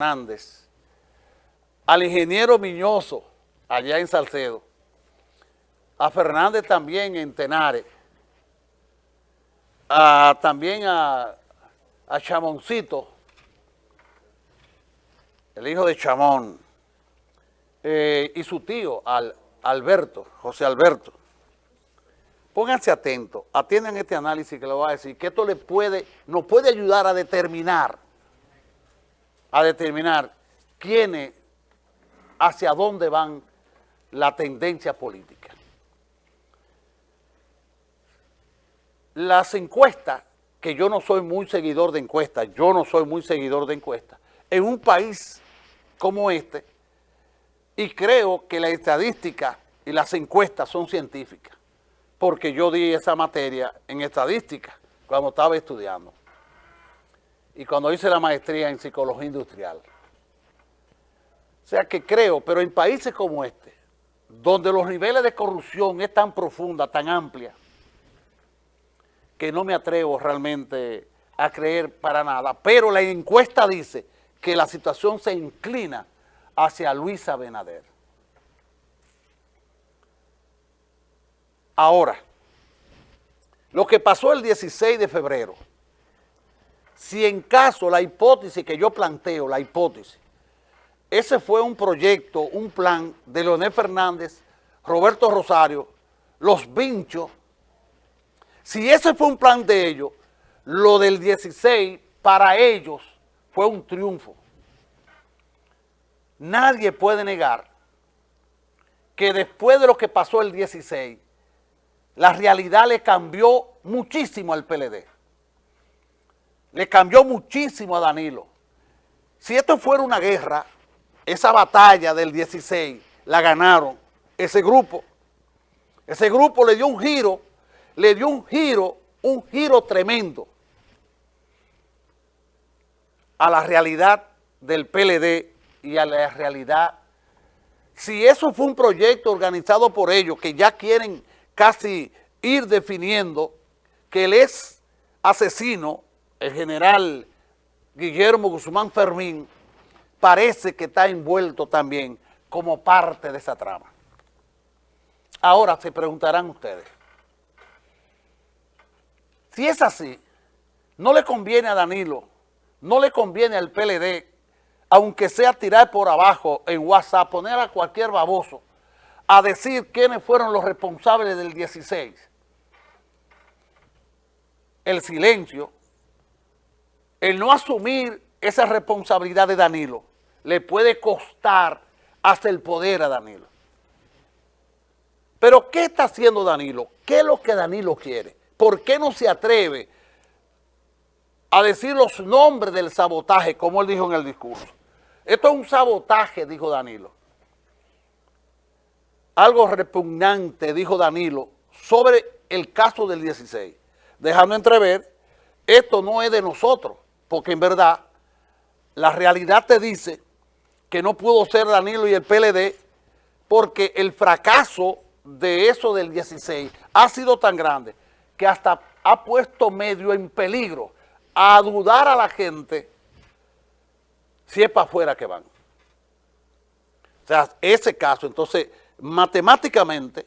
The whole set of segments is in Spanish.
Hernández, al ingeniero Miñoso, allá en Salcedo, a Fernández también en Tenares, a, también a, Chamoncito, el hijo de Chamón, eh, y su tío, al, Alberto, José Alberto. Pónganse atentos, atiendan este análisis que le voy a decir, que esto le puede, nos puede ayudar a determinar a determinar quiénes, hacia dónde van la tendencia política. Las encuestas, que yo no soy muy seguidor de encuestas, yo no soy muy seguidor de encuestas, en un país como este, y creo que la estadística y las encuestas son científicas, porque yo di esa materia en estadística cuando estaba estudiando y cuando hice la maestría en psicología industrial. O sea que creo, pero en países como este, donde los niveles de corrupción es tan profunda, tan amplia, que no me atrevo realmente a creer para nada. Pero la encuesta dice que la situación se inclina hacia Luisa Benader. Ahora, lo que pasó el 16 de febrero, si en caso la hipótesis que yo planteo, la hipótesis, ese fue un proyecto, un plan de Leonel Fernández, Roberto Rosario, los Vinchos, si ese fue un plan de ellos, lo del 16 para ellos fue un triunfo. Nadie puede negar que después de lo que pasó el 16, la realidad le cambió muchísimo al PLD le cambió muchísimo a Danilo. Si esto fuera una guerra, esa batalla del 16 la ganaron ese grupo. Ese grupo le dio un giro, le dio un giro, un giro tremendo a la realidad del PLD y a la realidad. Si eso fue un proyecto organizado por ellos, que ya quieren casi ir definiendo que él es asesino, el general Guillermo Guzmán Fermín parece que está envuelto también como parte de esa trama. Ahora se preguntarán ustedes, si es así, no le conviene a Danilo, no le conviene al PLD, aunque sea tirar por abajo en WhatsApp, poner a cualquier baboso a decir quiénes fueron los responsables del 16. El silencio el no asumir esa responsabilidad de Danilo le puede costar hasta el poder a Danilo. Pero ¿qué está haciendo Danilo? ¿Qué es lo que Danilo quiere? ¿Por qué no se atreve a decir los nombres del sabotaje, como él dijo en el discurso? Esto es un sabotaje, dijo Danilo. Algo repugnante, dijo Danilo, sobre el caso del 16, dejando entrever, esto no es de nosotros, porque en verdad la realidad te dice que no pudo ser Danilo y el PLD porque el fracaso de eso del 16 ha sido tan grande que hasta ha puesto medio en peligro a dudar a la gente si es para afuera que van. O sea, ese caso, entonces, matemáticamente,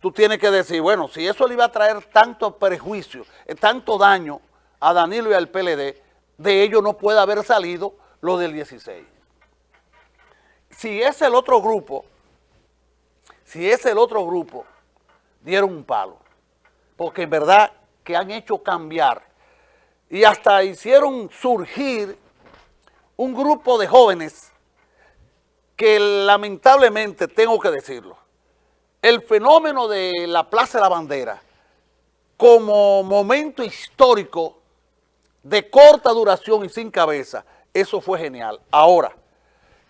tú tienes que decir, bueno, si eso le iba a traer tanto perjuicio, eh, tanto daño a Danilo y al PLD, de ello no puede haber salido lo del 16. Si es el otro grupo, si es el otro grupo, dieron un palo. Porque en verdad que han hecho cambiar y hasta hicieron surgir un grupo de jóvenes que lamentablemente, tengo que decirlo, el fenómeno de la Plaza de la Bandera como momento histórico de corta duración y sin cabeza, eso fue genial. Ahora,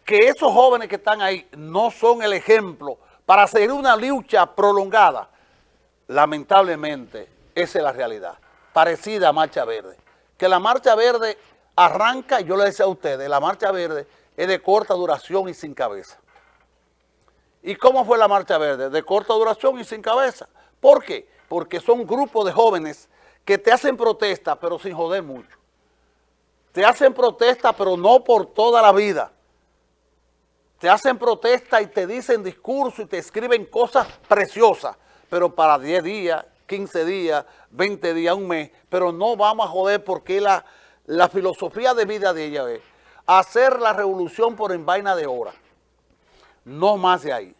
que esos jóvenes que están ahí no son el ejemplo para seguir una lucha prolongada, lamentablemente, esa es la realidad, parecida a Marcha Verde. Que la Marcha Verde arranca, yo le decía a ustedes, la Marcha Verde es de corta duración y sin cabeza. ¿Y cómo fue la Marcha Verde? De corta duración y sin cabeza. ¿Por qué? Porque son grupos de jóvenes que te hacen protesta, pero sin joder mucho. te hacen protesta, pero no por toda la vida. Te hacen protesta y te dicen discurso y te escriben cosas preciosas, pero para 10 días, 15 días, 20 días, un mes, pero no vamos a joder porque la, la filosofía de vida de ella es hacer la revolución por en vaina de hora. No más de ahí.